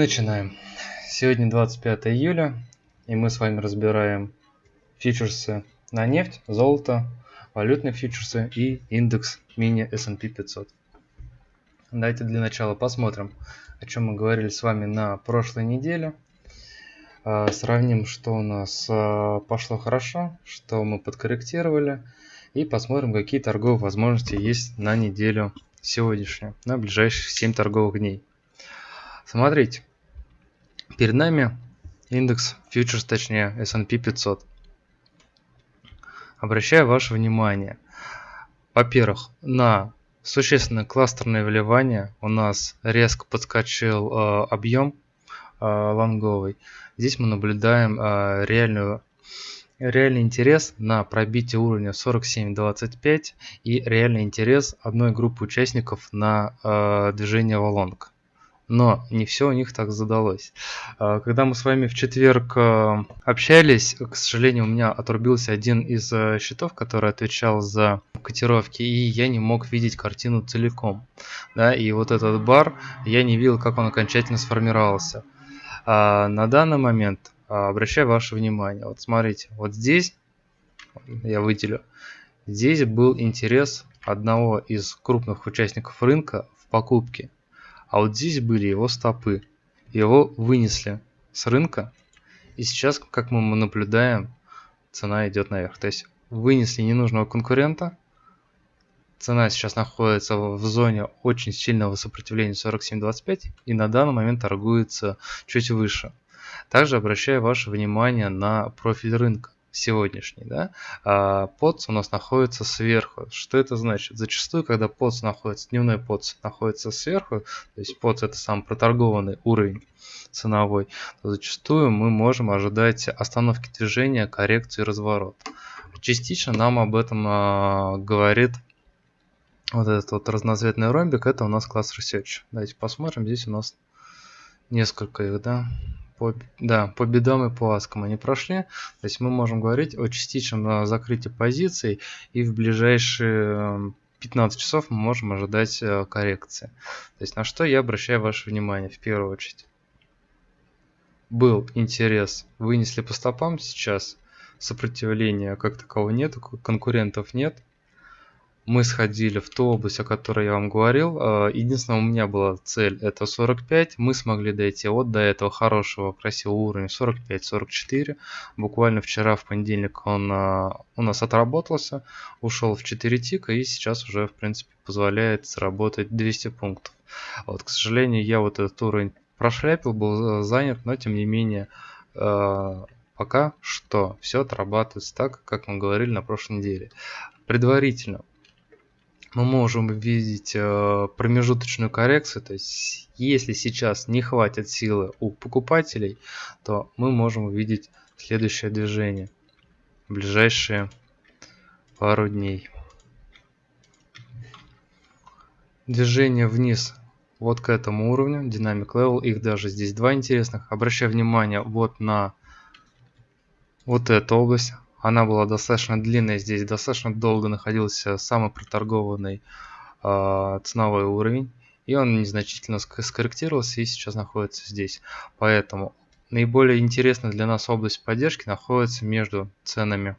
начинаем. Сегодня 25 июля, и мы с вами разбираем фьючерсы на нефть, золото, валютные фьючерсы и индекс мини S&P 500. Давайте для начала посмотрим, о чем мы говорили с вами на прошлой неделе. А, сравним, что у нас а, пошло хорошо, что мы подкорректировали, и посмотрим, какие торговые возможности есть на неделю сегодняшнюю, на ближайшие 7 торговых дней. Смотрите, перед нами индекс фьючерс, точнее S&P 500. Обращаю ваше внимание, во-первых, на существенное кластерное вливание. У нас резко подскочил э, объем э, лонговый. Здесь мы наблюдаем э, реальную реальный интерес на пробитие уровня 47.25 и реальный интерес одной группы участников на э, движение в лонг но не все у них так задалось. А, когда мы с вами в четверг а, общались, к сожалению, у меня отрубился один из а, счетов, который отвечал за котировки, и я не мог видеть картину целиком. Да, и вот этот бар, я не видел, как он окончательно сформировался. А на данный момент обращаю ваше внимание, вот смотрите, вот здесь, я выделю, здесь был интерес одного из крупных участников рынка в покупке а вот здесь были его стопы. Его вынесли с рынка. И сейчас, как мы наблюдаем, цена идет наверх. То есть вынесли ненужного конкурента. Цена сейчас находится в зоне очень сильного сопротивления 47.25 и на данный момент торгуется чуть выше. Также обращаю ваше внимание на профиль рынка сегодняшний, да, а подс у нас находится сверху. Что это значит? Зачастую, когда подс находится, дневной подс находится сверху, то есть подс это сам проторгованный уровень ценовой, то зачастую мы можем ожидать остановки движения, коррекции, разворот. Частично нам об этом а, говорит вот этот вот разноцветный ромбик, это у нас класс Research. Давайте посмотрим, здесь у нас несколько их, да, по, да, по бедам и по аскам они прошли. То есть мы можем говорить о частичном э, закрытии позиций и в ближайшие 15 эм, часов мы можем ожидать э, коррекции. То есть на что я обращаю ваше внимание в первую очередь. Был интерес, вынесли по стопам сейчас, сопротивления как такового нет, конкурентов нет мы сходили в ту область, о которой я вам говорил. А, единственное, у меня была цель это 45. Мы смогли дойти вот до этого хорошего, красивого уровня 45-44. Буквально вчера, в понедельник, он а, у нас отработался, ушел в 4 тика и сейчас уже, в принципе, позволяет заработать 200 пунктов. Вот, к сожалению, я вот этот уровень прошляпил, был занят, но тем не менее а, пока что все отрабатывается так, как мы говорили на прошлой неделе. Предварительно мы можем видеть э, промежуточную коррекцию, то есть если сейчас не хватит силы у покупателей, то мы можем увидеть следующее движение в ближайшие пару дней. Движение вниз вот к этому уровню, Dynamic Level, их даже здесь два интересных. Обращаю внимание вот на вот эту область, она была достаточно длинная, здесь достаточно долго находился самый проторгованный э, ценовой уровень. И он незначительно скорректировался и сейчас находится здесь. Поэтому наиболее интересная для нас область поддержки находится между ценами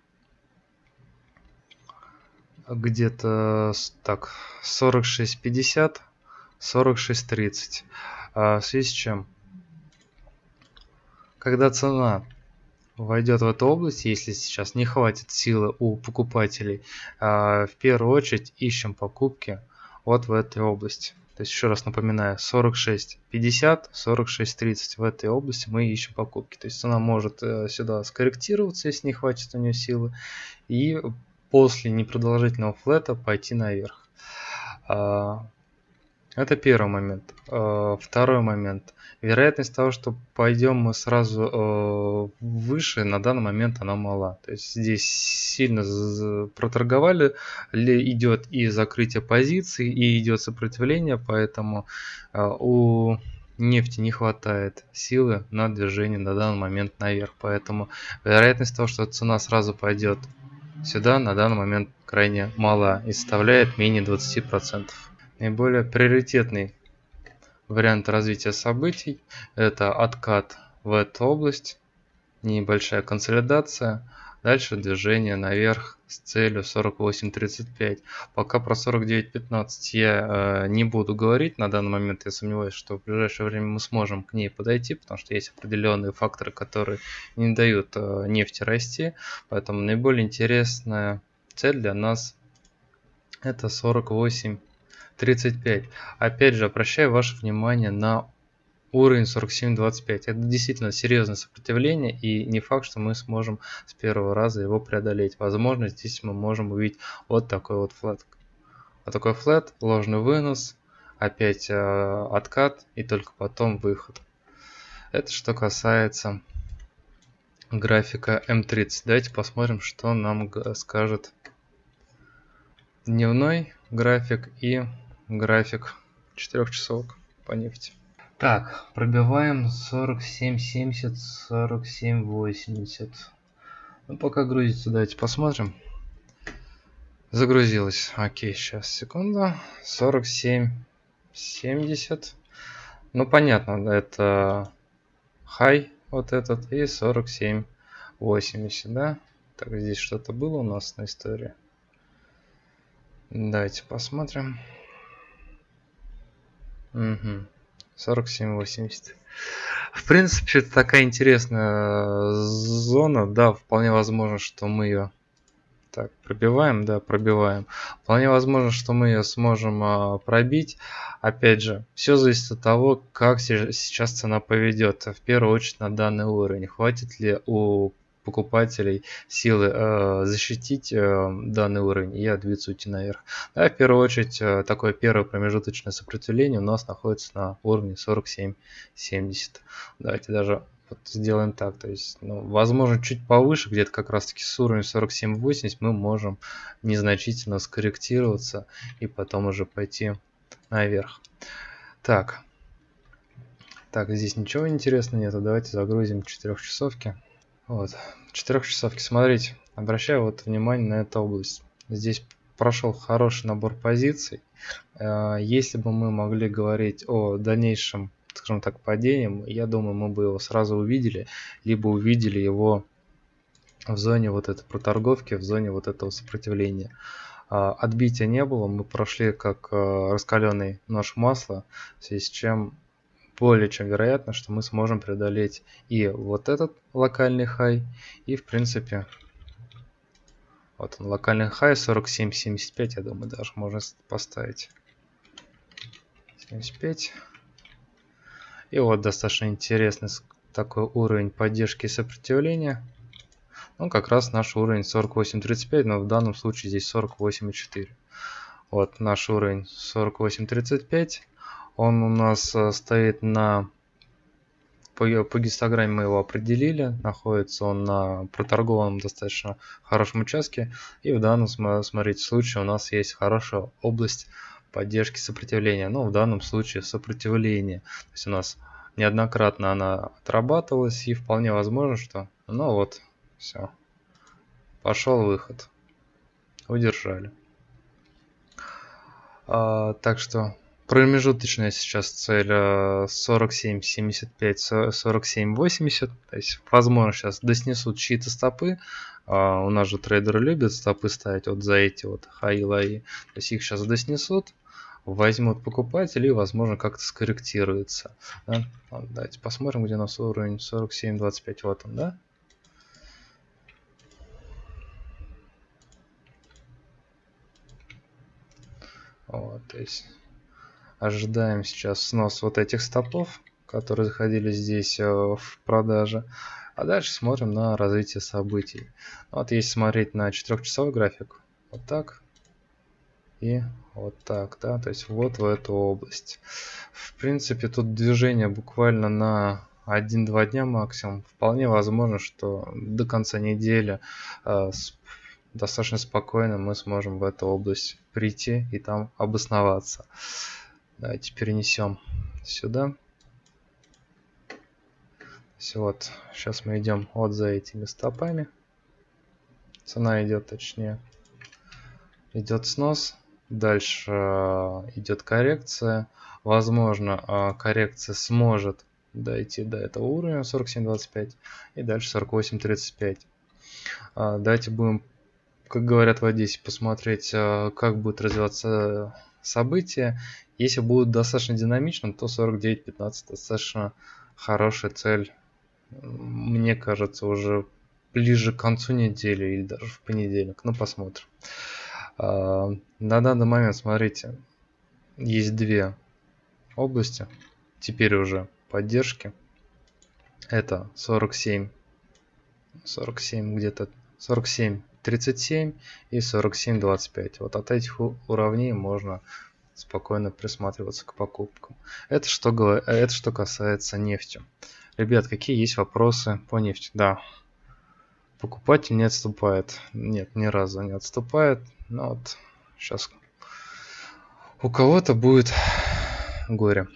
где-то так 46.50 46.30 а, в связи с чем когда цена войдет в эту область, если сейчас не хватит силы у покупателей, а, в первую очередь ищем покупки вот в этой области. То есть еще раз напоминаю, 46.50, 46.30 в этой области мы ищем покупки. То есть цена может э, сюда скорректироваться, если не хватит у нее силы, и после непродолжительного флета пойти наверх. Это первый момент. Э, второй момент. Вероятность того, что пойдем мы сразу э, выше, на данный момент она мала. То есть здесь сильно проторговали, идет и закрытие позиций, и идет сопротивление, поэтому э, у нефти не хватает силы на движение на данный момент наверх. Поэтому вероятность того, что цена сразу пойдет сюда, на данный момент крайне мала и составляет менее 20% наиболее приоритетный вариант развития событий. Это откат в эту область, небольшая консолидация, дальше движение наверх с целью 48.35. Пока про 49.15 я э, не буду говорить, на данный момент я сомневаюсь, что в ближайшее время мы сможем к ней подойти, потому что есть определенные факторы, которые не дают э, нефти расти, поэтому наиболее интересная цель для нас это 48.35. Опять же, обращаю ваше внимание на уровень 47.25. Это действительно серьезное сопротивление и не факт, что мы сможем с первого раза его преодолеть. Возможно, здесь мы можем увидеть вот такой вот флет. Вот такой флет, ложный вынос, опять э, откат и только потом выход. Это что касается графика М30. Давайте посмотрим, что нам скажет дневной график и график 4 часов по нефти. Так, пробиваем 47.70, 47.80. Ну, пока грузится, давайте посмотрим. Загрузилось. Окей, сейчас, секунду. 47.70. Ну, понятно, это хай вот этот и 47.80, да? Так, здесь что-то было у нас на истории. Давайте посмотрим. Угу. 47-80. В принципе, это такая интересная зона. Да, вполне возможно, что мы ее... Так, пробиваем, да, пробиваем. Вполне возможно, что мы ее сможем а, пробить. Опять же, все зависит от того, как сейчас цена поведет. В первую очередь на данный уровень. Хватит ли у покупателей силы э, защитить э, данный уровень и отбиться уйти наверх. Да, в первую очередь, э, такое первое промежуточное сопротивление у нас находится на уровне 47-70. Давайте даже вот сделаем так, то есть, ну, возможно, чуть повыше, где-то как раз-таки с уровня 47-80 мы можем незначительно скорректироваться и потом уже пойти наверх. Так, так, здесь ничего интересного нету, давайте загрузим 4 часовки. Вот, четырехчасовки. Смотрите, обращаю вот внимание на эту область. Здесь прошел хороший набор позиций. Э, если бы мы могли говорить о дальнейшем, скажем так, падении, я думаю, мы бы его сразу увидели, либо увидели его в зоне вот этой проторговки, в зоне вот этого сопротивления. А, отбития не было, мы прошли как э, раскаленный нож масла, в связи с чем более чем вероятно, что мы сможем преодолеть и вот этот локальный хай, и в принципе вот он локальный хай 47.75, я думаю, даже можно поставить 75. И вот достаточно интересный такой уровень поддержки и сопротивления. Ну, как раз наш уровень 48.35, но в данном случае здесь 48.4. Вот наш уровень 48.35. Он у нас э, стоит на... По, по гистограмме мы его определили. Находится он на проторгованном достаточно хорошем участке. И в данном, смотрите, случае у нас есть хорошая область поддержки сопротивления. Но в данном случае сопротивление. То есть у нас неоднократно она отрабатывалась. И вполне возможно, что... Ну вот, все. Пошел выход. Удержали. А, так что Промежуточная сейчас цель 47-75, 47-80. То есть, возможно, сейчас доснесут чьи-то стопы. А, у нас же трейдеры любят стопы ставить вот за эти вот хай-лои. То есть их сейчас доснесут, возьмут покупатели и, возможно, как-то скорректируется. Да? Давайте посмотрим, где у нас уровень 47-25. Вот он, да? Вот, то есть Ожидаем сейчас снос вот этих стопов, которые заходили здесь э, в продаже. А дальше смотрим на развитие событий. Вот если смотреть на 4-часовой график, вот так и вот так, да, то есть вот в эту область. В принципе, тут движение буквально на 1-2 дня максимум. Вполне возможно, что до конца недели э, достаточно спокойно мы сможем в эту область прийти и там обосноваться. Давайте перенесем сюда. Все, вот, сейчас мы идем вот за этими стопами. Цена идет, точнее, идет снос. Дальше идет коррекция. Возможно, коррекция сможет дойти до этого уровня 47.25 и дальше 48.35. Давайте будем, как говорят в Одессе, посмотреть, как будет развиваться события. Если будут достаточно динамичным, то 49.15 достаточно хорошая цель. Мне кажется, уже ближе к концу недели или даже в понедельник. Ну, посмотрим. А, на данный момент, смотрите, есть две области. Теперь уже поддержки. Это 47, 47 где-то 47 37 и 47 25 вот от этих уровней можно спокойно присматриваться к покупкам. Это что это что касается нефти. Ребят какие есть вопросы по нефти? Да. Покупатель не отступает. Нет ни разу не отступает. Но вот сейчас у кого-то будет горе.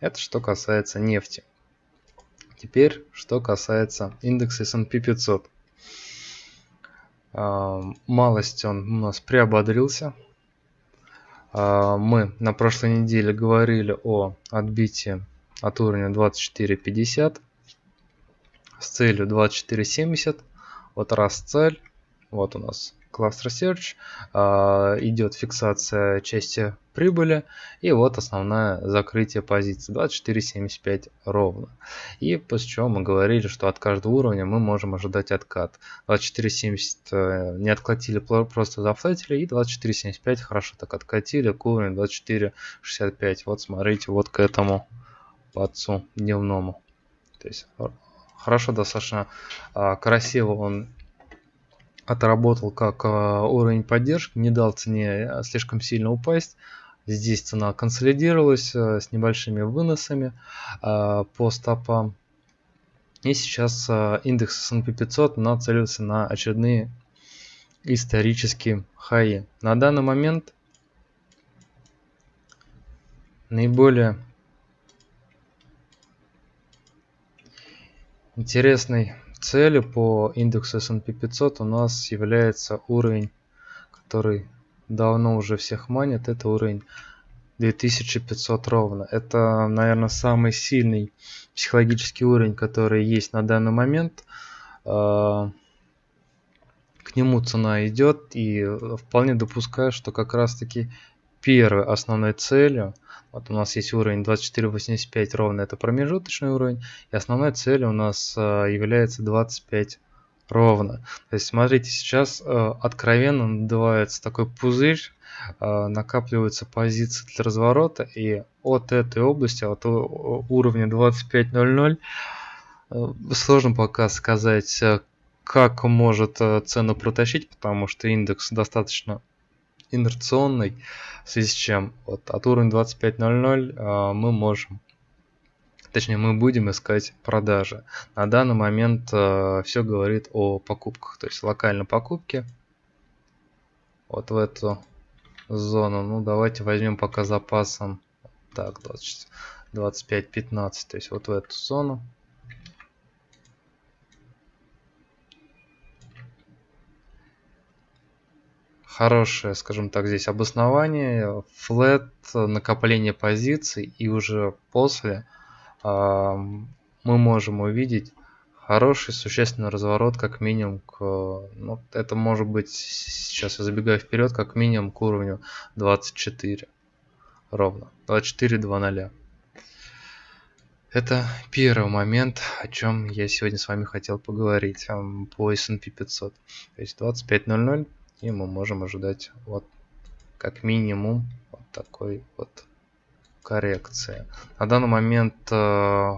Это что касается нефти. Теперь что касается индекса S&P 500 а, малость он у нас приободрился. А, мы на прошлой неделе говорили о отбитии от уровня 24.50 с целью 24.70. Вот раз цель, вот у нас Cluster Search, а, идет фиксация части прибыли и вот основное закрытие позиции 24.75 ровно. И после чего мы говорили, что от каждого уровня мы можем ожидать откат. 24.70 э, не откатили, просто зафлетили и 24.75 хорошо так откатили к уровню 24.65. Вот смотрите, вот к этому подцу дневному. То есть хорошо достаточно а, красиво он отработал как а, уровень поддержки, не дал цене а, слишком сильно упасть. Здесь цена консолидировалась а, с небольшими выносами по стопам. И сейчас индекс S&P 500 нацелился на очередные исторические хаи. На данный момент наиболее интересный целью по индексу S&P 500 у нас является уровень, который давно уже всех манит, это уровень 2500 ровно. Это, наверное, самый сильный психологический уровень, который есть на данный момент. А, к нему цена идет и вполне допускаю, что как раз таки первой основной целью вот у нас есть уровень 24.85 ровно, это промежуточный уровень. И основной целью у нас э, является 25 ровно. То есть смотрите, сейчас э, откровенно надувается такой пузырь, э, накапливаются позиции для разворота. И от этой области, от уровня 25.00, сложно пока сказать, как может цену протащить, потому что индекс достаточно инерционный, в связи с чем вот от уровня 25.00 э, мы можем, точнее мы будем искать продажи. На данный момент э, все говорит о покупках, то есть локальной покупки вот в эту зону. Ну давайте возьмем пока запасом так 25-15, то есть вот в эту зону. хорошее, скажем так, здесь обоснование, флет, накопление позиций и уже после мы можем увидеть хороший существенный разворот как минимум к, ну, это может быть, сейчас я забегаю вперед, как минимум к уровню 24 ровно, 24.00. Это первый момент, о чем я сегодня с вами хотел поговорить по S&P 500. То есть 25.00 и мы можем ожидать вот как минимум вот такой вот коррекции. На данный момент э,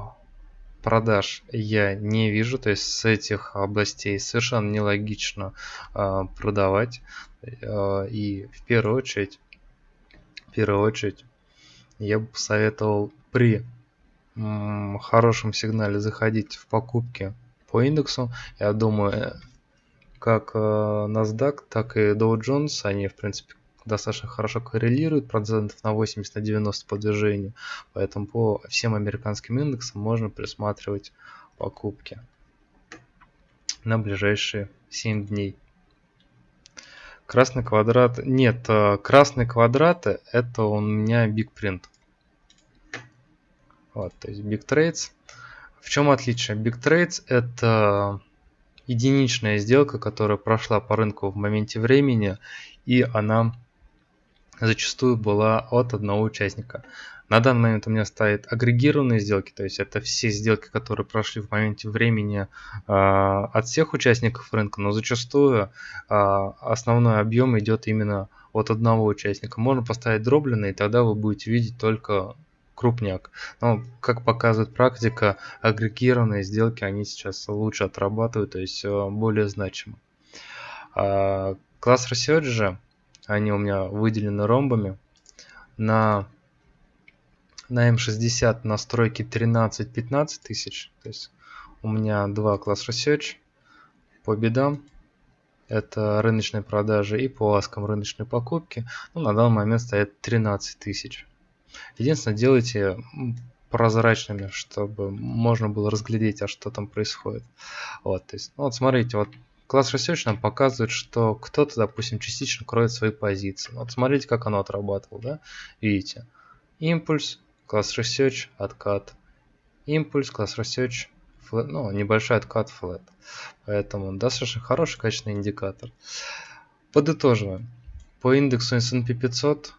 продаж я не вижу, то есть с этих областей совершенно нелогично э, продавать. Э, и в первую очередь, в первую очередь я бы посоветовал при хорошем сигнале заходить в покупки по индексу. Я думаю, как NASDAQ, так и Dow Jones, они, в принципе, достаточно хорошо коррелируют, процентов на 80 на 90 по движению. Поэтому по всем американским индексам можно присматривать покупки на ближайшие 7 дней. Красный квадрат... Нет, э, красные квадраты это у меня Big Print. Вот, то есть Big Trades. В чем отличие? Big Trades это единичная сделка, которая прошла по рынку в моменте времени, и она зачастую была от одного участника. На данный момент у меня стоят агрегированные сделки, то есть это все сделки, которые прошли в моменте времени э, от всех участников рынка, но зачастую э, основной объем идет именно от одного участника. Можно поставить дробленый, и тогда вы будете видеть только крупняк. Но, как показывает практика, агрегированные сделки, они сейчас лучше отрабатывают, то есть э, более значимо. А, класс Research же, они у меня выделены ромбами. На, на М60 настройки 13-15 тысяч. То есть у меня два класс Research по бедам. Это рыночные продажи и по аскам рыночной покупки. Ну, на данный момент стоят 13 тысяч. Единственное, делайте прозрачными, чтобы можно было разглядеть, а что там происходит. Вот, то есть, ну, вот смотрите, вот класс Research нам показывает, что кто-то, допустим, частично кроет свои позиции. Вот смотрите, как оно отрабатывало, да? Видите? Импульс, класс Research, откат. Импульс, класс Research, flat, ну, небольшой откат flat. Поэтому достаточно хороший, качественный индикатор. Подытоживаем. По индексу S&P 500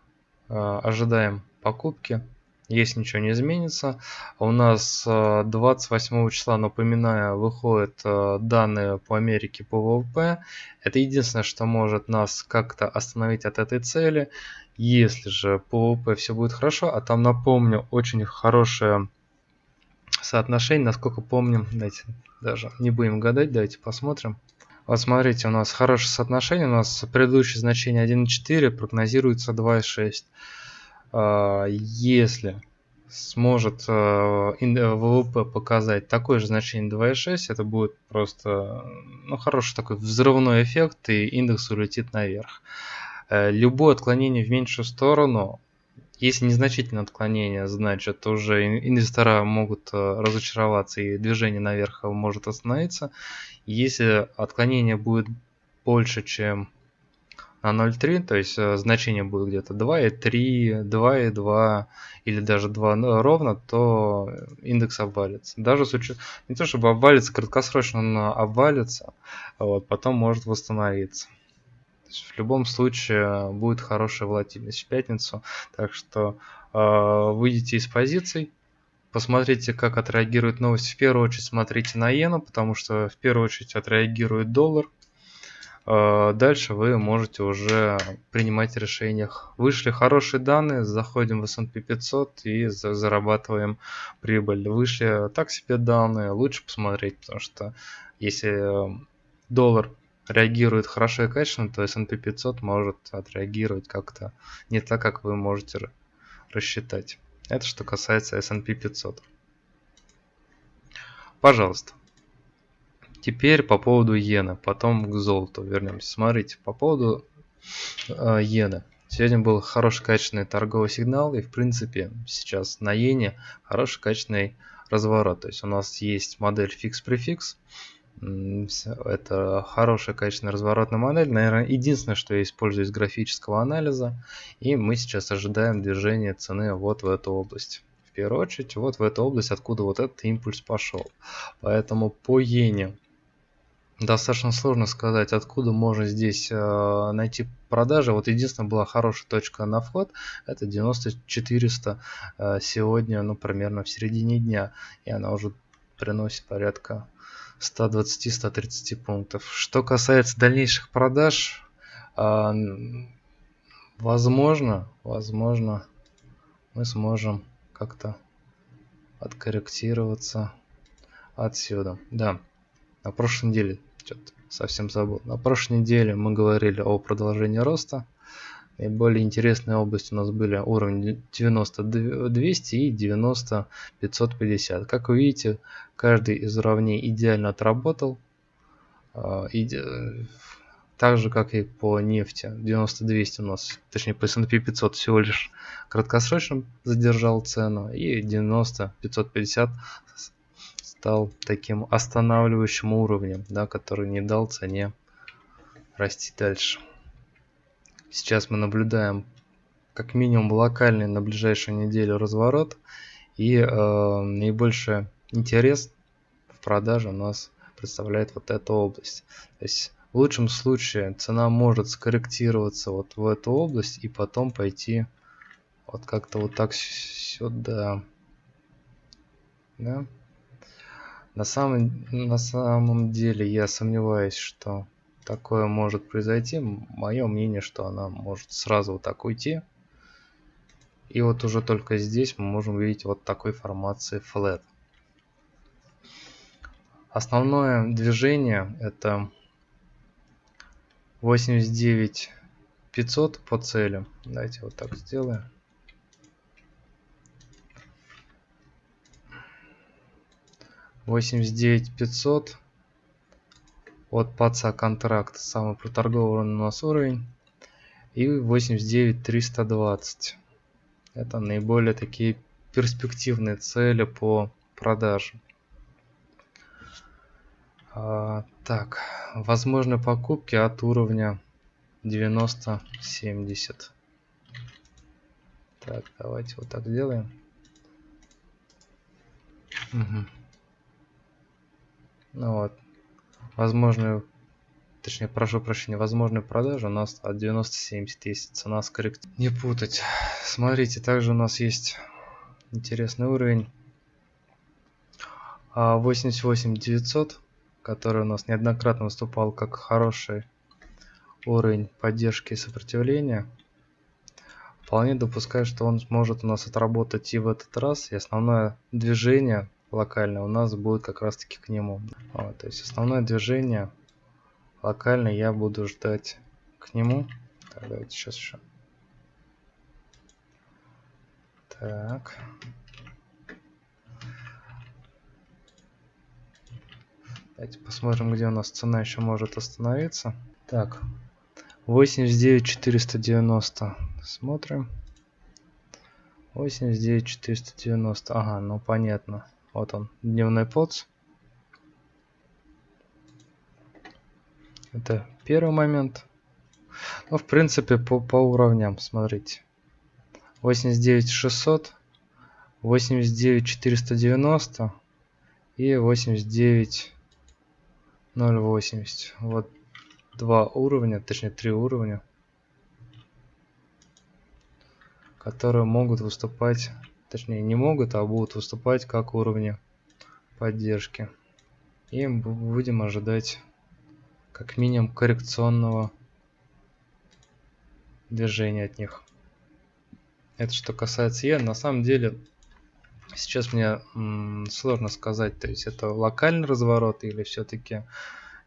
э, ожидаем покупки. Если ничего не изменится, у нас 28 э, числа, напоминаю, выходят э, данные по Америке по ВВП. Это единственное, что может нас как-то остановить от этой цели. Если же по ВВП все будет хорошо, а там, напомню, очень хорошее соотношение, насколько помним, давайте даже не будем гадать, давайте посмотрим. Вот смотрите, у нас хорошее соотношение, у нас предыдущее значение 1,4 прогнозируется 2,6. А, если сможет а, ВВП показать такое же значение 2,6, это будет просто ну, хороший такой взрывной эффект, и индекс улетит наверх. Э, любое отклонение в меньшую сторону, если незначительное отклонение, значит уже инвестора могут э, разочароваться и движение наверх может остановиться. Если отклонение будет больше, чем на 0,3, то есть э, значение будет где-то 2,3, 2,2 или даже 2 ну, ровно, то индекс обвалится. Даже с учетом, не то чтобы обвалится, краткосрочно он обвалится, вот, потом может восстановиться. в любом случае будет хорошая волатильность в пятницу, так что э, выйдите из позиций, посмотрите, как отреагирует новость. В первую очередь смотрите на иену, потому что в первую очередь отреагирует доллар, дальше вы можете уже принимать решения. Вышли хорошие данные, заходим в S&P 500 и зарабатываем прибыль. Вышли так себе данные, лучше посмотреть, потому что если э, доллар реагирует хорошо и качественно, то S&P 500 может отреагировать как-то не так, как вы можете рассчитать. Это что касается S&P 500. Пожалуйста. Теперь по поводу иены, потом к золоту вернемся. Смотрите, по поводу э, иены. Сегодня был хороший качественный торговый сигнал, и в принципе сейчас на иене хороший качественный разворот. То есть у нас есть модель фикс-префикс. Это хорошая качественная разворотная модель. Наверное, единственное, что я использую из графического анализа. И мы сейчас ожидаем движения цены вот в эту область. В первую очередь, вот в эту область, откуда вот этот импульс пошел. Поэтому по иене достаточно сложно сказать, откуда можно здесь э, найти продажи. Вот единственная была хорошая точка на вход, это 9400 э, сегодня, ну, примерно в середине дня. И она уже приносит порядка 120-130 пунктов. Что касается дальнейших продаж, э, возможно, возможно, мы сможем как-то откорректироваться отсюда. Да, на прошлой неделе что-то совсем забыл. На прошлой неделе мы говорили о продолжении роста. Наиболее интересные области у нас были уровень 90 200 и 90 550. Как вы видите, каждый из уровней идеально отработал. А, так же, как и по нефти. 90-200 у нас, точнее по S&P 500 всего лишь краткосрочно задержал цену. И 90-550 стал таким останавливающим уровнем, да, который не дал цене расти дальше. сейчас мы наблюдаем как минимум локальный на ближайшую неделю разворот и э, наибольший интерес в продаже у нас представляет вот эта область. То есть в лучшем случае цена может скорректироваться вот в эту область и потом пойти вот как-то вот так сюда. Да? На самом, на самом деле я сомневаюсь, что такое может произойти. Мое мнение, что она может сразу вот так уйти. И вот уже только здесь мы можем увидеть вот такой формации flat. Основное движение это 89 500 по цели. Давайте вот так сделаем. Восемьдесят девять пятьсот от паца контракт самый проторгованный у нас уровень и восемьдесят девять триста двадцать это наиболее такие перспективные цели по продаже а, так, возможны покупки от уровня 90-70. Так, давайте вот так сделаем. Угу. Ну вот. Возможную, точнее, прошу прощения, возможную продажу у нас от 90-70, если цена скорректирует. Не путать. Смотрите, также у нас есть интересный уровень. 88 а, 900 который у нас неоднократно выступал как хороший уровень поддержки и сопротивления, вполне допускаю, что он сможет у нас отработать и в этот раз, и основное движение локальное у нас будет как раз таки к нему. Вот, то есть основное движение локальное я буду ждать к нему. Так, давайте сейчас еще. Так. Давайте посмотрим, где у нас цена еще может остановиться. Так, 89 490. Смотрим. 89 490. Ага, ну понятно. Вот он, дневной подс. Это первый момент. Ну, в принципе, по, по уровням, смотрите. 89 600, 89 490 и 89 0.80. Вот два уровня, точнее три уровня, которые могут выступать, точнее не могут, а будут выступать как уровни поддержки. И будем ожидать как минимум коррекционного движения от них. Это что касается Е. На самом деле Сейчас мне сложно сказать, то есть это локальный разворот или все-таки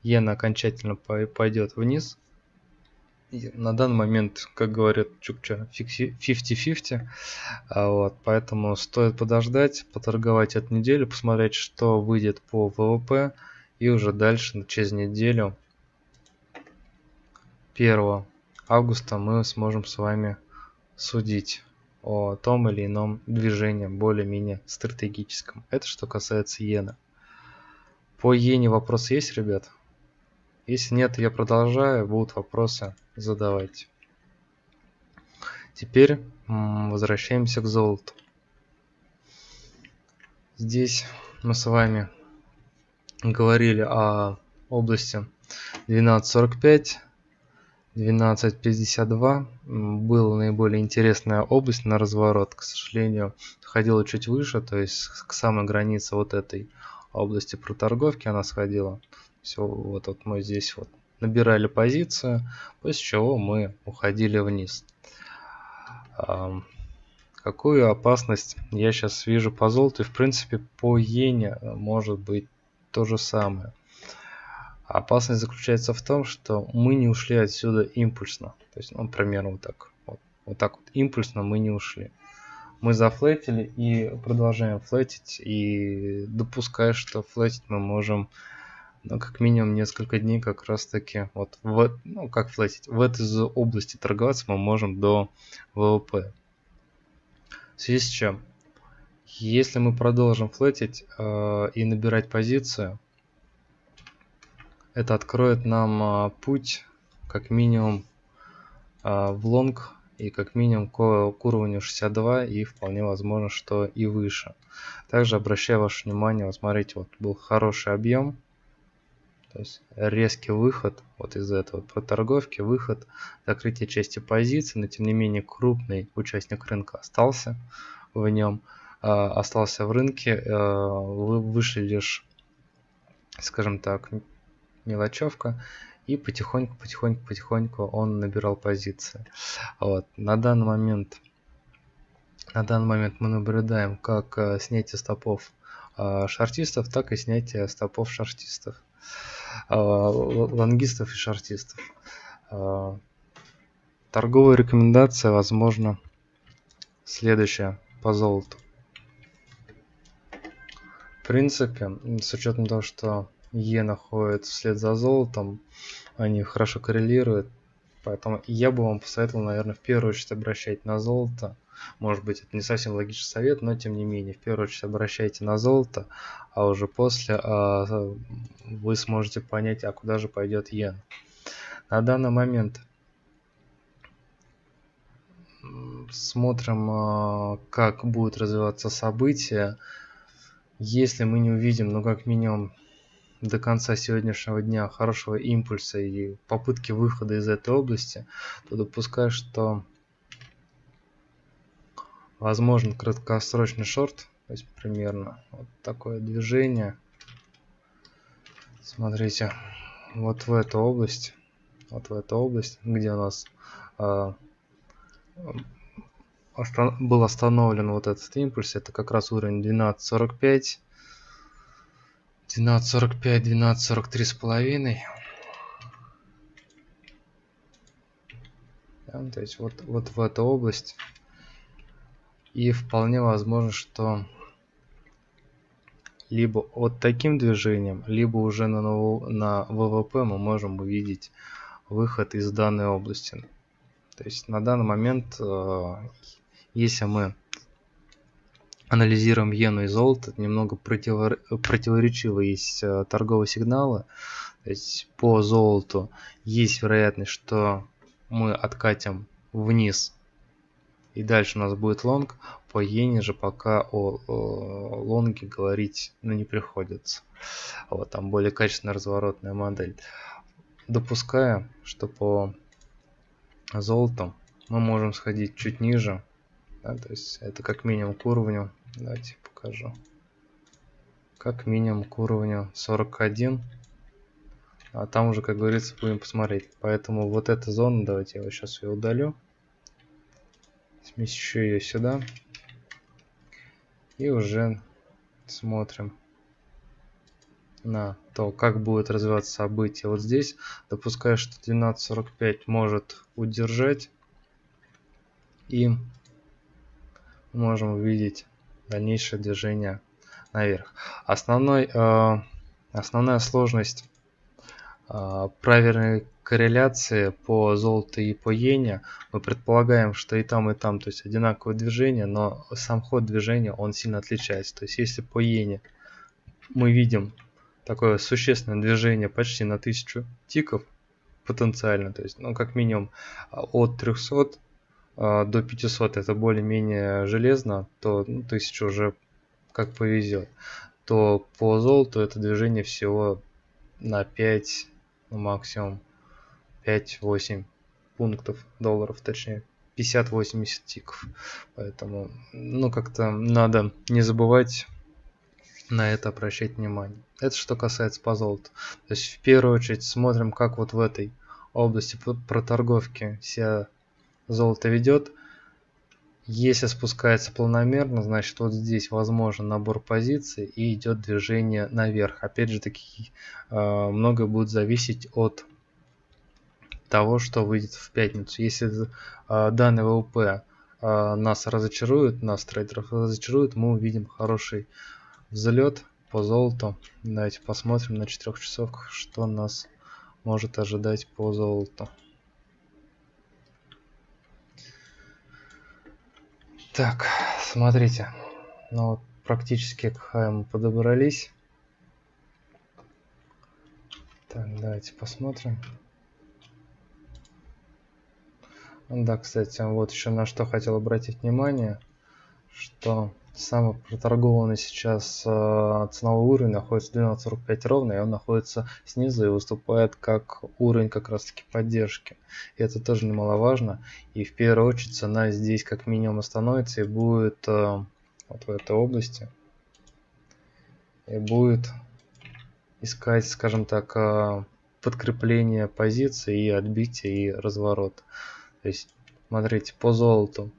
иена окончательно пойдет вниз. На данный момент, как говорят Чукча, 50-50. А вот, поэтому стоит подождать, поторговать эту неделю, посмотреть, что выйдет по ВВП. И уже дальше, через неделю, 1 августа, мы сможем с вами судить о том или ином движении более-менее стратегическом. Это что касается иены. По иене вопросы есть, ребят? Если нет, я продолжаю. Будут вопросы, задавайте. Теперь возвращаемся к золоту. Здесь мы с вами говорили о области 12.45 12.52 была наиболее интересная область на разворот. К сожалению, сходила чуть выше, то есть к самой границе вот этой области проторговки она сходила. Все, вот, вот мы здесь вот набирали позицию, после чего мы уходили вниз. Какую опасность я сейчас вижу по золоту? И в принципе по иене может быть то же самое. Опасность заключается в том, что мы не ушли отсюда импульсно. То есть, ну, примерно вот так. Вот, вот так вот импульсно мы не ушли. Мы зафлетили и продолжаем флетить. И допуская, что флетить мы можем ну, как минимум несколько дней как раз таки вот в, ну, как флетить, в этой области торговаться мы можем до ВВП. В связи с чем? Если мы продолжим флетить э, и набирать позицию, это откроет нам а, путь как минимум а, в лонг и как минимум к, к уровню 62 и вполне возможно, что и выше. Также обращаю ваше внимание, вот смотрите, вот был хороший объем, то есть резкий выход вот из этого проторговки, выход, закрытие части позиции, но тем не менее крупный участник рынка остался в нем, э, остался в рынке, э, вы вышли лишь, скажем так, мелочевка, и потихоньку, потихоньку, потихоньку он набирал позиции. Вот. На данный момент, на данный момент мы наблюдаем как э, снятие стопов э, шартистов, так и снятие стопов шартистов. Э, лонгистов и шортистов. Э, торговая рекомендация, возможно, следующая по золоту. В принципе, с учетом того, что Е находится вслед за золотом, они хорошо коррелируют, поэтому я бы вам посоветовал, наверное, в первую очередь обращать на золото, может быть, это не совсем логичный совет, но тем не менее, в первую очередь обращайте на золото, а уже после а, вы сможете понять, а куда же пойдет иен. На данный момент смотрим, а, как будут развиваться события. Если мы не увидим, ну как минимум до конца сегодняшнего дня хорошего импульса и попытки выхода из этой области, то допускаю, что возможен краткосрочный шорт, то есть примерно вот такое движение. Смотрите, вот в эту область, вот в эту область, где у нас э, был остановлен вот этот импульс, это как раз уровень 12.45, 12.45, 12.43 с половиной. то есть вот, вот в эту область и вполне возможно, что либо вот таким движением, либо уже на, на ВВП мы можем увидеть выход из данной области. То есть на данный момент, э, если мы анализируем иену и золото, немного противор... противоречивые есть э, торговые сигналы. То есть по золоту есть вероятность, что мы откатим вниз и дальше у нас будет лонг. По иене же пока о, о лонге говорить ну, не приходится. Вот там более качественная разворотная модель. Допуская, что по золоту мы можем сходить чуть ниже. Да, то есть это как минимум к уровню. Давайте покажу. Как минимум к уровню 41. А там уже, как говорится, будем посмотреть. Поэтому вот эта зона, давайте я вот сейчас ее удалю смещу ее сюда. И уже смотрим на то, как будет развиваться событие. Вот здесь допускаю, что 12.45 может удержать. И можем увидеть дальнейшее движение наверх. Основной, э, основная сложность э, правильной корреляции по золоту и по иене мы предполагаем, что и там, и там, то есть одинаковое движение, но сам ход движения, он сильно отличается. То есть если по иене мы видим такое существенное движение почти на 1000 тиков потенциально, то есть, ну, как минимум от 300 а, до 500 это более-менее железно, то ну, 1000 уже как повезет, то по золоту это движение всего на 5 ну, максимум 5-8 пунктов долларов, точнее 50-80 тиков. Поэтому, ну, как-то надо не забывать на это обращать внимание. Это что касается по золоту. То есть, в первую очередь, смотрим, как вот в этой области проторговки себя золото ведет. Если спускается планомерно, значит вот здесь возможен набор позиций и идет движение наверх. Опять же таки, э, многое будет зависеть от того, что выйдет в пятницу. Если э, данный ВВП э, нас разочарует, нас трейдеров разочарует, мы увидим хороший взлет по золоту. Давайте посмотрим на четырех часовках, что нас может ожидать по золоту. Так, смотрите. Ну вот практически к хайм подобрались. Так, давайте посмотрим. Да, кстати, вот еще на что хотел обратить внимание, что самый проторгованный сейчас э, ценовой уровень находится 12.45 ровно, и он находится снизу и выступает как уровень как раз таки поддержки. И это тоже немаловажно. И в первую очередь цена здесь как минимум остановится и будет э, вот в этой области. И будет искать, скажем так, э, подкрепление позиции и отбитие и разворот. То есть, смотрите, по золоту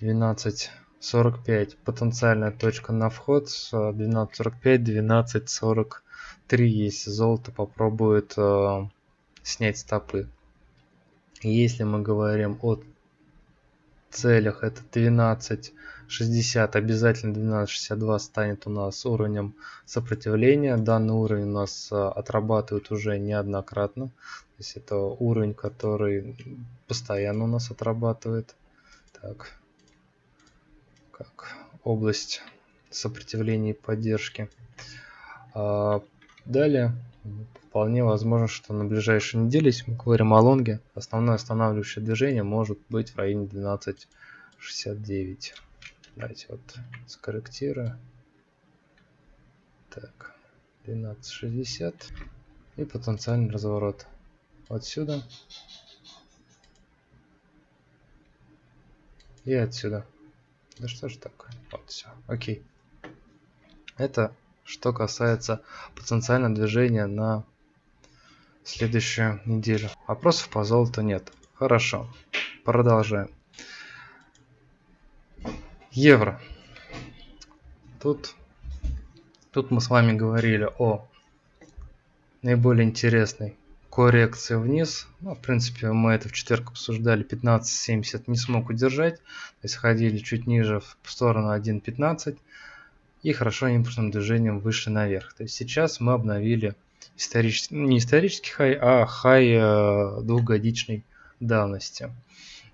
12.45 потенциальная точка на вход, 12.45, 12.43, если золото попробует э, снять стопы. Если мы говорим о целях, это 12.60, обязательно 12.62 станет у нас уровнем сопротивления. Данный уровень у нас э, отрабатывает уже неоднократно есть это уровень, который постоянно у нас отрабатывает. Так, как область сопротивления и поддержки. А, далее, вполне возможно, что на ближайшей неделе, если мы говорим о лонге, основное останавливающее движение может быть в районе 12.69. Давайте вот скорректирую. Так, 12.60 и потенциальный разворот отсюда и отсюда. Да что ж такое? Вот все. Окей. Это что касается потенциального движения на следующую неделю. Вопросов по золоту нет. Хорошо. Продолжаем. Евро. Тут, тут мы с вами говорили о наиболее интересной коррекция вниз. Ну, в принципе, мы это в четверг обсуждали. 15.70 не смог удержать. То есть ходили чуть ниже в сторону 1.15. И хорошо импульсным движением выше наверх. То есть сейчас мы обновили исторический, ну, не исторический хай, а хай э, двухгодичной давности.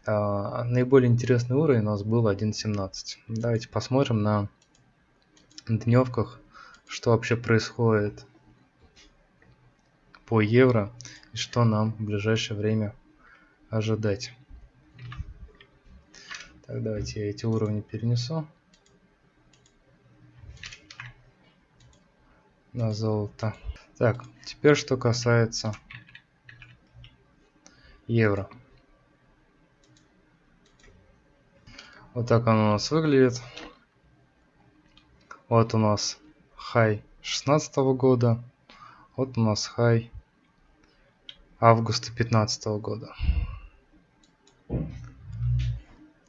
Э, наиболее интересный уровень у нас был 1.17. Давайте посмотрим на дневках, что вообще происходит по евро и что нам в ближайшее время ожидать. Так, давайте я эти уровни перенесу. На золото. Так, теперь что касается евро. Вот так оно у нас выглядит. Вот у нас хай 16 года. Вот у нас хай августа 2015 года.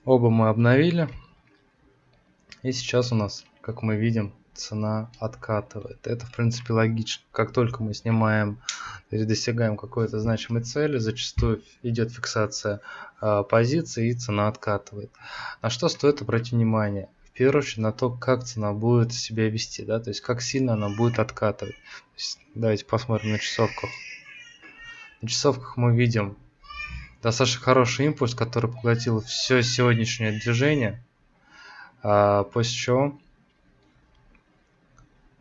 Оба мы обновили. И сейчас у нас, как мы видим, цена откатывает. Это, в принципе, логично. Как только мы снимаем, есть достигаем какой-то значимой цели, зачастую идет фиксация э, позиции и цена откатывает. На что стоит обратить внимание? В первую очередь на то, как цена будет себя вести, да, то есть как сильно она будет откатывать. Есть, давайте посмотрим на часовках. На часовках мы видим достаточно хороший импульс, который поглотил все сегодняшнее движение. А, после чего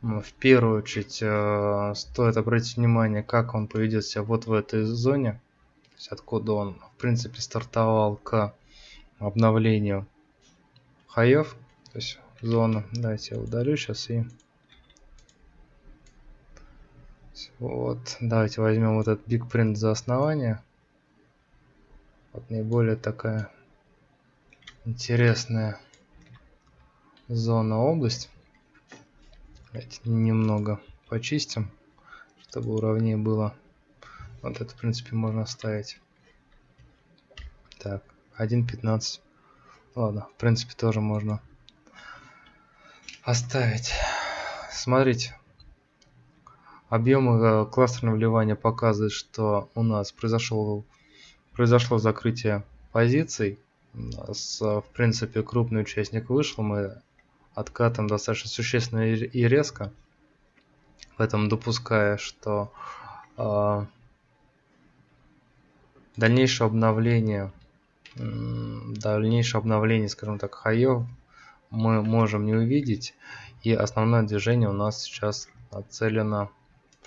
в первую очередь э, стоит обратить внимание, как он поведет себя вот в этой зоне. То есть откуда он, в принципе, стартовал к обновлению хаев. То есть зону. Давайте я удалю сейчас и Вот, давайте возьмем вот этот Print за основание. Вот наиболее такая интересная зона область. Давайте немного почистим, чтобы уровнее было. Вот это, в принципе, можно оставить. Так, 1.15. Ладно, в принципе, тоже можно оставить. Смотрите, Объемы э, кластерного вливания показывают, что у нас произошло, произошло закрытие позиций. У нас, в принципе, крупный участник вышел. Мы откатом достаточно существенно и резко. Поэтому допуская, что э, дальнейшее обновление, дальнейшее обновление, скажем так, хаев мы можем не увидеть. И основное движение у нас сейчас нацелено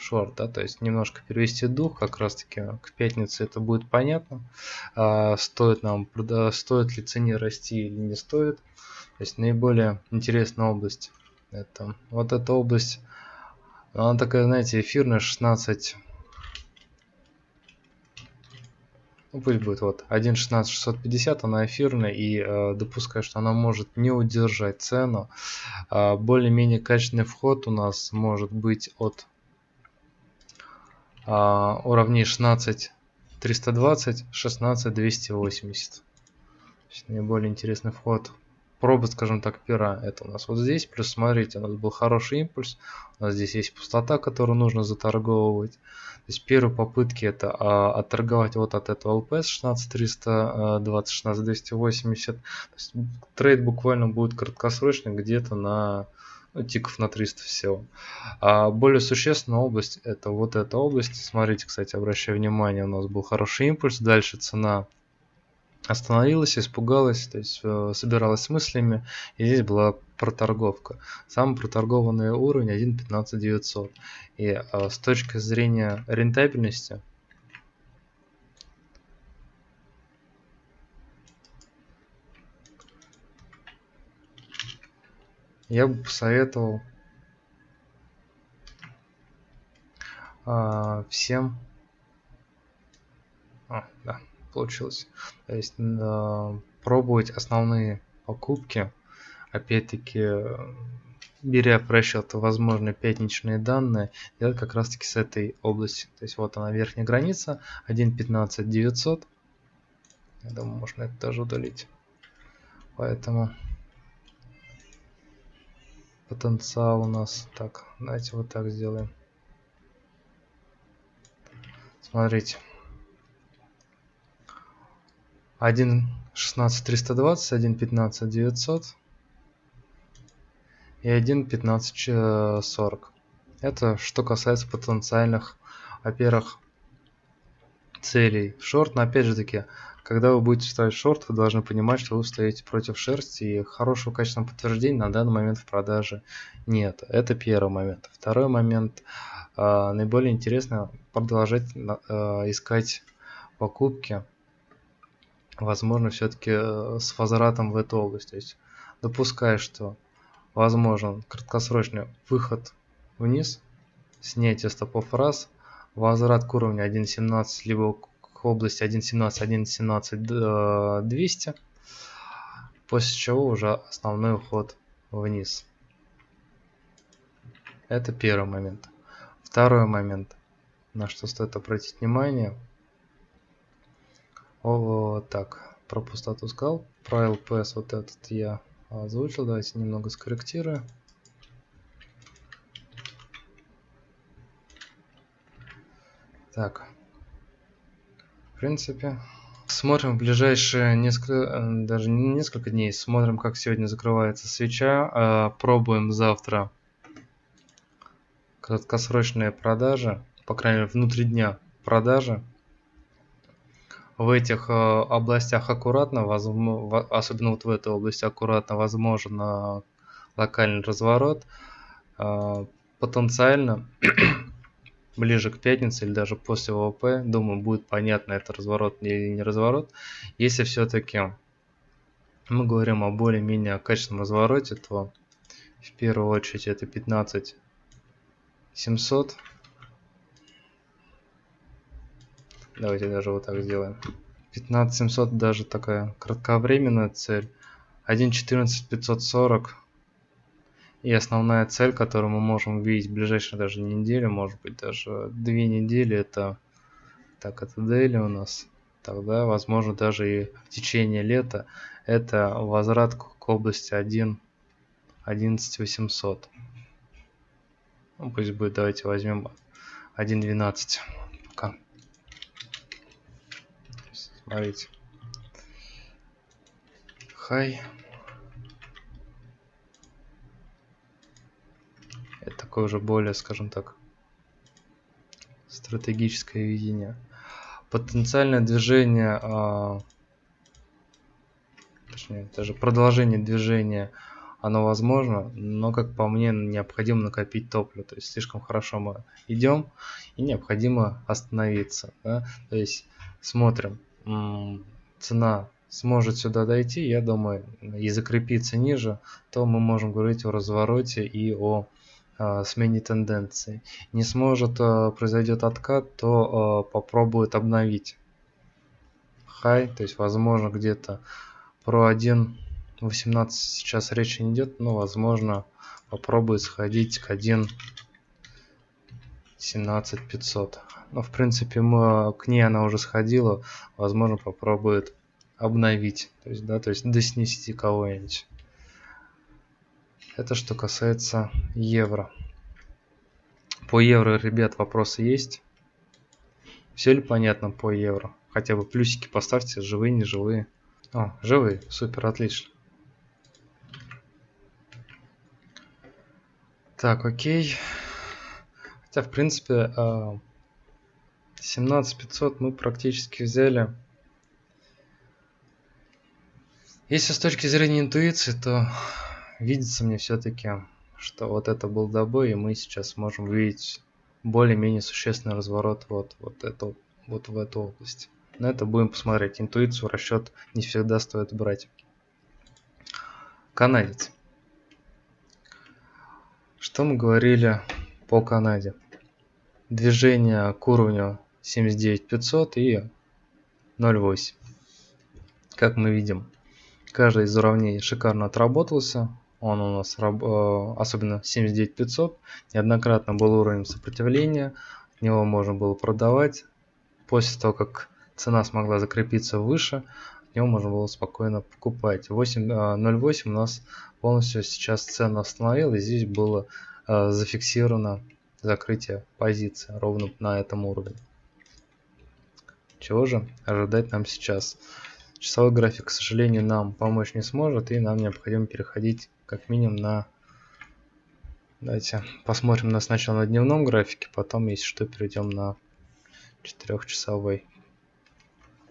шорт, да, то есть немножко перевести дух, как раз таки к пятнице это будет понятно, а, стоит нам, стоит ли цене расти или не стоит, то есть наиболее интересная область, это вот эта область, она такая, знаете, эфирная, 16 ну пусть будет вот 1.16.650, она эфирная и э, допускаю, что она может не удержать цену. Э, Более-менее качественный вход у нас может быть от уровней 16.320, 16.280. Наиболее интересный вход проба, скажем так, пера. Это у нас вот здесь. Плюс смотрите, у нас был хороший импульс. У нас здесь есть пустота, которую нужно заторговывать. То есть первые попытки это а, отторговать вот от этого ЛПС 16320, 16280. То есть трейд буквально будет краткосрочный где-то на тиков на 300 всего. А более существенная область это вот эта область. Смотрите, кстати, обращаю внимание, у нас был хороший импульс. Дальше цена остановилась, испугалась, то есть э, собиралась с мыслями, и здесь была проторговка. Самый проторгованный уровень 1.15900. И э, с точки зрения рентабельности, я бы посоветовал э, всем... А, да получилось. То есть э, пробовать основные покупки, опять-таки беря в расчет возможные пятничные данные, делать как раз таки с этой области. То есть вот она верхняя граница 1.15.900. Я думаю, можно это тоже удалить. Поэтому потенциал у нас. Так давайте вот так сделаем. Смотрите. 1 16 320 1 15 900 и 1 15 40 это что касается потенциальных во-первых целей. Шорт но опять же таки когда вы будете ставить шорт вы должны понимать что вы стоите против шерсти и хорошего качественного подтверждения на данный момент в продаже нет. Это первый момент. Второй момент. Э, наиболее интересно продолжать э, искать покупки возможно, все-таки э, с возвратом в эту область. То есть допуская, что возможен краткосрочный выход вниз, снятие стопов раз, возврат к уровню 1.17, либо к области 1.17, 1.17, 200, после чего уже основной уход вниз. Это первый момент. Второй момент, на что стоит обратить внимание – о, так, про пустоту скал. Про LPS вот этот я озвучил. Давайте немного скорректирую. Так. Принципе, смотрим в ближайшие несколько, э, даже не несколько дней, смотрим, как сегодня закрывается свеча. А, пробуем завтра краткосрочные продажи, по крайней мере, внутри дня продажи в этих э, областях аккуратно, особенно вот в этой области аккуратно, возможно локальный разворот. Э, потенциально ближе к пятнице или даже после ВВП, думаю, будет понятно, это разворот или не разворот. Если все-таки мы говорим о более-менее качественном развороте, то в первую очередь это 15 700 Давайте даже вот так сделаем. 15700 даже такая кратковременная цель. 1.14.540. И основная цель, которую мы можем увидеть в ближайшие даже неделю, может быть даже две недели, это так, это дейли у нас. Тогда, возможно, даже и в течение лета это возврат к области 1 11800. Ну, пусть будет, давайте возьмем 1.12 пока. Смотрите. Хай. Это такое уже более, скажем так, стратегическое видение. Потенциальное движение, а, точнее, даже продолжение движения оно возможно, но, как по мне, необходимо накопить топливо. То есть слишком хорошо мы идем, и необходимо остановиться. Да? То есть смотрим, цена сможет сюда дойти, я думаю, и закрепиться ниже, то мы можем говорить о развороте и о смене тенденции. Не сможет, э, произойдет откат, то э, попробует обновить хай, то есть возможно где-то про 1.18 сейчас речи не идет, но возможно попробует сходить к 1.17500. Но в принципе мы, к ней она уже сходила, возможно попробует обновить, то есть, да, то есть доснести кого-нибудь. Это что касается евро. По евро, ребят, вопросы есть? Все ли понятно по евро? Хотя бы плюсики поставьте, живые, не живые. О, живые, супер, отлично. Так, окей. Хотя, в принципе, 17500 а, мы практически взяли. Если с точки зрения интуиции, то видится мне все-таки, что вот это был добой, и мы сейчас можем увидеть более-менее существенный разворот вот, вот, это, вот в эту область. На это будем посмотреть. Интуицию, расчет не всегда стоит брать. Канадец. Что мы говорили по Канаде? Движение к уровню 79500 и 0.8. Как мы видим, Каждый из уравнений шикарно отработался. Он у нас, э, особенно 79500, неоднократно был уровнем сопротивления. От него можно было продавать. После того, как цена смогла закрепиться выше, него можно было спокойно покупать. 0.8 э, у нас полностью сейчас цена остановила. Здесь было э, зафиксировано закрытие позиции ровно на этом уровне. Чего же ожидать нам сейчас? Часовой график, к сожалению, нам помочь не сможет, и нам необходимо переходить как минимум на... Давайте посмотрим на сначала на дневном графике, потом, если что, перейдем на четырехчасовой.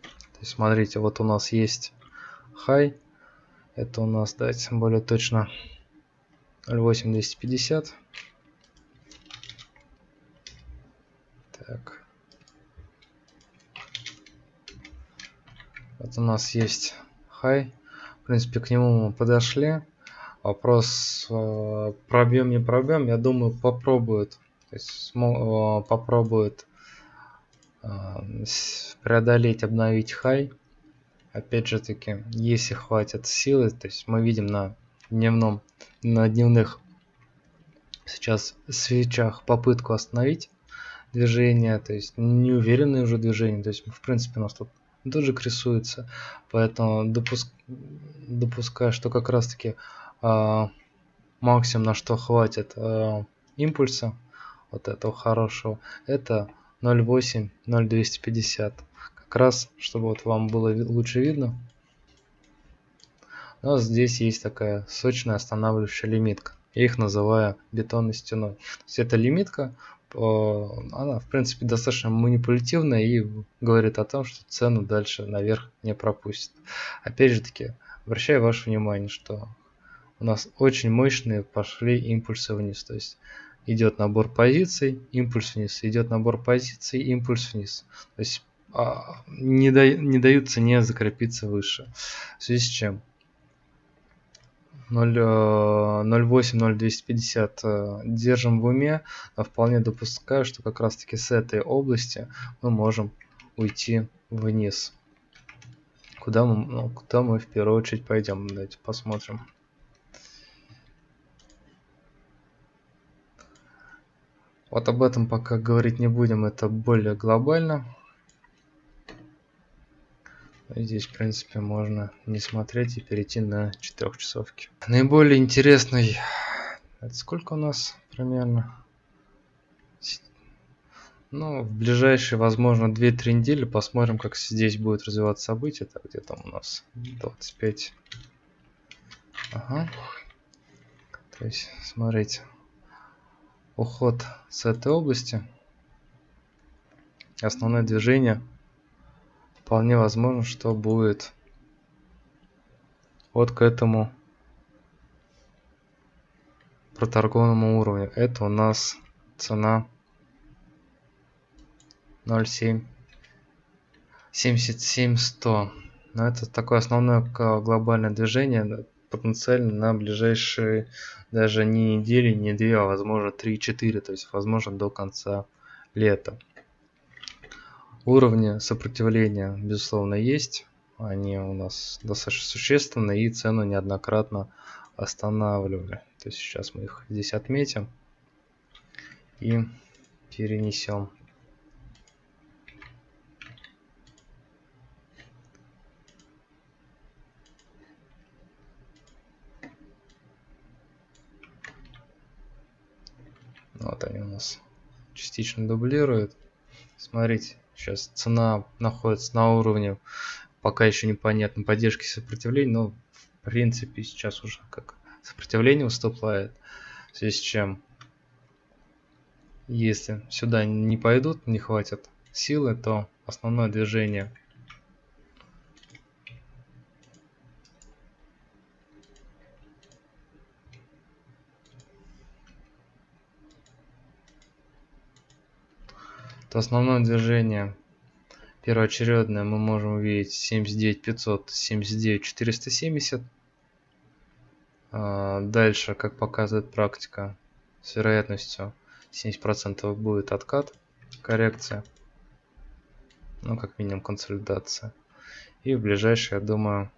То есть, смотрите, вот у нас есть high, это у нас, давайте более точно, 08250. Так. Вот у нас есть high. В принципе, к нему мы подошли. Вопрос э, пробьем, не пробьем. Я думаю, попробует. То э, попробует э, преодолеть, обновить хай. Опять же таки, если хватит силы, то есть мы видим на дневном, на дневных сейчас свечах попытку остановить движение, то есть неуверенное уже движение, то есть в принципе у нас тут дожик рисуется, поэтому допуск... допускаю, что как раз таки максимум на что хватит э, импульса, вот этого хорошего, это 0.8, 0.250. Как раз, чтобы вот вам было лучше видно. Нас здесь есть такая сочная останавливающая лимитка. Я их называю бетонной стеной. То есть это лимитка, она в принципе достаточно манипулятивная и говорит о том, что цену дальше наверх не пропустит. Опять же таки, обращаю ваше внимание, что у нас очень мощные пошли импульсы вниз. То есть идет набор позиций, импульс вниз, идет набор позиций, импульс вниз. То есть а, не, да, не дают цене закрепиться выше. В связи с чем 0.8-0.250 э, держим в уме, но вполне допускаю, что как раз таки с этой области мы можем уйти вниз. Куда мы, ну, куда мы в первую очередь пойдем? Давайте посмотрим. Вот об этом пока говорить не будем, это более глобально. Здесь, в принципе, можно не смотреть и перейти на четырехчасовки. Наиболее интересный... Это сколько у нас примерно? Ну, в ближайшие, возможно, 2-3 недели посмотрим, как здесь будет развиваться событие. Так, где там у нас 25. Ага. То есть, смотрите. Уход с этой области. Основное движение вполне возможно, что будет вот к этому проторгованному уровню. Это у нас цена 0,7 77 100 но это такое основное глобальное движение потенциально на ближайшие даже не недели, не две, а возможно 3-4, то есть возможно до конца лета. Уровни сопротивления, безусловно, есть. Они у нас достаточно существенны и цену неоднократно останавливали. То есть сейчас мы их здесь отметим и перенесем. Вот они у нас частично дублируют. Смотрите, сейчас цена находится на уровне, пока еще непонятно, поддержки сопротивления, но в принципе сейчас уже как сопротивление уступает. В связи с чем, если сюда не пойдут, не хватит силы, то основное движение то основное движение первоочередное мы можем увидеть 79 500 79 470 дальше как показывает практика с вероятностью 70 процентов будет откат коррекция ну как минимум консолидация. И в ближайшие я думаю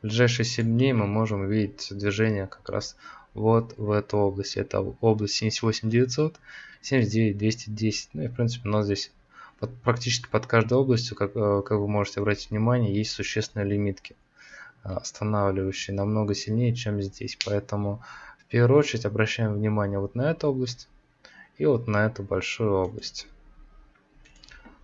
в ближайшие 7 дней мы можем увидеть движение как раз вот в эту область. Это область 78 900, 79 210. Ну и в принципе у нас здесь под, практически под каждой областью, как, э, как вы можете обратить внимание, есть существенные лимитки, э, останавливающие намного сильнее, чем здесь. Поэтому в первую очередь обращаем внимание вот на эту область и вот на эту большую область.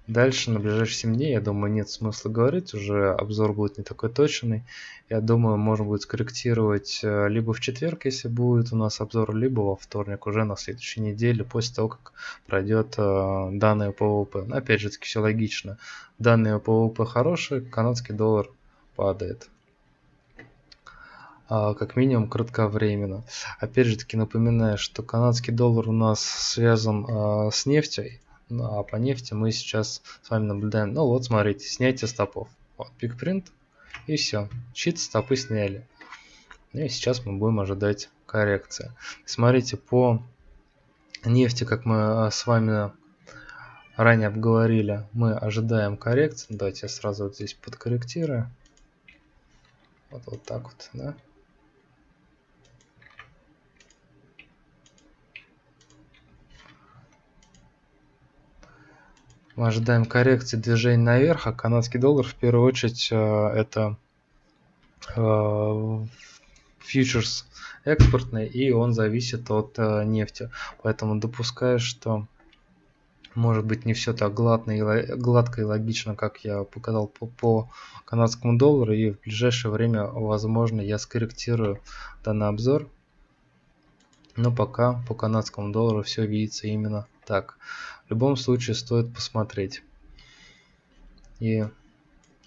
Дальше на ближайшие 7 дней, я думаю, нет смысла говорить, уже обзор будет не такой точный. Я думаю, можно будет скорректировать э, либо в четверг, если будет у нас обзор, либо во вторник, уже на следующей неделе, после того, как пройдет э, данные ВВП. Но опять же таки все логично. Данные ВВП хорошие, канадский доллар падает а, как минимум кратковременно. Опять же таки напоминаю, что канадский доллар у нас связан а, с нефтью, ну, а по нефти мы сейчас с вами наблюдаем. Ну вот, смотрите, снятие стопов. Вот, пикпринт. И все. Чит стопы сняли. Ну и сейчас мы будем ожидать коррекции. Смотрите, по нефти, как мы а, с вами ранее обговорили, мы ожидаем коррекции. Давайте я сразу вот здесь подкорректирую. Вот, вот так вот, да. Мы ожидаем коррекции движения наверх, а канадский доллар в первую очередь э, это э, фьючерс экспортный, и он зависит от э, нефти. Поэтому допускаю, что может быть не все так гладко и, гладко и логично, как я показал по, по канадскому доллару, и в ближайшее время, возможно, я скорректирую данный обзор. Но пока по канадскому доллару все видится именно так. В любом случае стоит посмотреть. И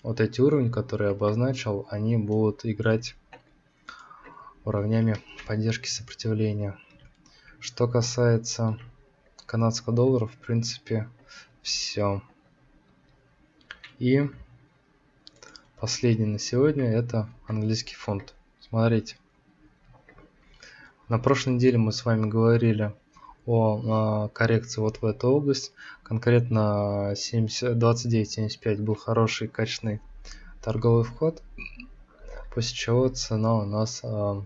вот эти уровни, которые я обозначил, они будут играть уровнями поддержки сопротивления. Что касается канадского доллара, в принципе, все. И последний на сегодня это английский фунт. Смотрите. На прошлой неделе мы с вами говорили о а, коррекции вот в эту область. Конкретно 29.75 был хороший качественный торговый вход, после чего цена у нас а,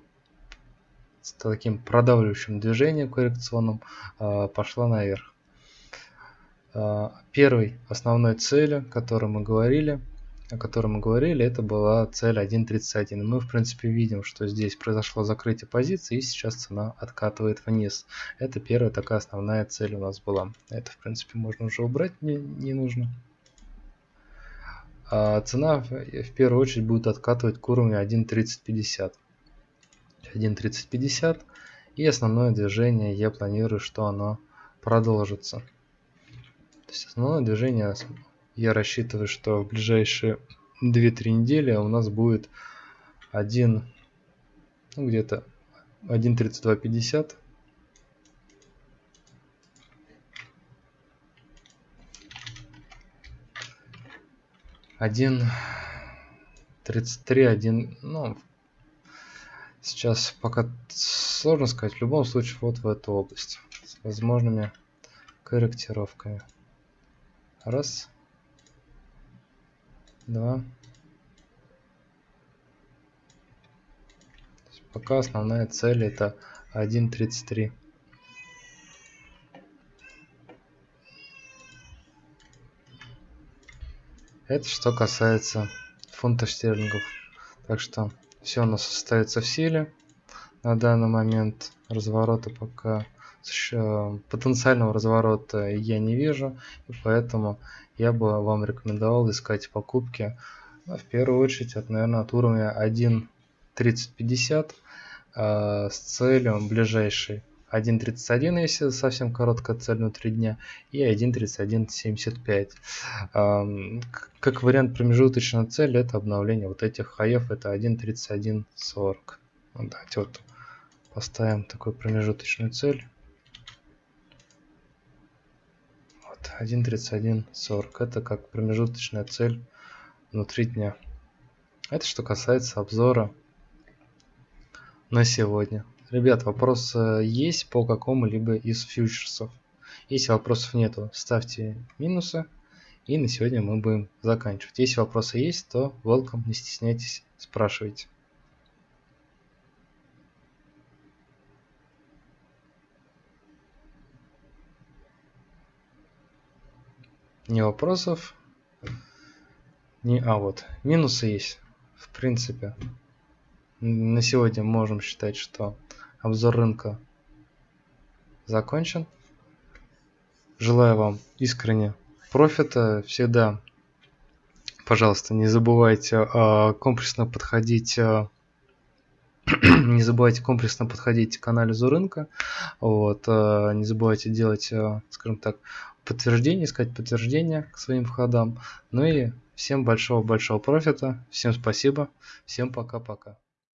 с таким продавливающим движением коррекционным а, пошла наверх. Первой основной целью, о которой мы говорили, о котором мы говорили, это была цель 1.31. Мы, в принципе, видим, что здесь произошло закрытие позиции, и сейчас цена откатывает вниз. Это первая такая основная цель у нас была. Это, в принципе, можно уже убрать, не, не нужно. А цена в первую очередь будет откатывать к уровню 1.3050. 1.3050. И основное движение я планирую, что оно продолжится. То есть основное движение я рассчитываю, что в ближайшие 2-3 недели у нас будет 1 ну, где-то 1.3250. Один тридцать три, один, ну, сейчас пока сложно сказать, в любом случае вот в эту область с возможными корректировками. Раз, два, Пока основная цель это 1.33. Это что касается фунтов стерлингов. Так что все у нас остается в силе. На данный момент разворота пока потенциального разворота я не вижу, и поэтому я бы вам рекомендовал искать покупки в первую очередь от, наверное, от уровня 1.3050 э, с целью ближайшей 1.31, если совсем короткая цель внутри дня, и 1.31.75. Э, как вариант промежуточной цели, это обновление вот этих хаев, это 1.31.40. Ну, давайте вот поставим такую промежуточную цель. Вот, 1.31.40. Это как промежуточная цель внутри дня. Это что касается обзора на сегодня. Ребят, вопрос есть по какому-либо из фьючерсов? Если вопросов нету, ставьте минусы. И на сегодня мы будем заканчивать. Если вопросы есть, то welcome, не стесняйтесь, спрашивайте. Не вопросов. Не, а вот, минусы есть, в принципе на сегодня можем считать, что обзор рынка закончен. Желаю вам искренне профита. Всегда, пожалуйста, не забывайте э, комплексно подходить э, не забывайте комплексно подходить к анализу рынка. Вот, э, не забывайте делать, скажем так, подтверждение, искать подтверждение к своим входам. Ну и всем большого-большого профита. Всем спасибо. Всем пока-пока.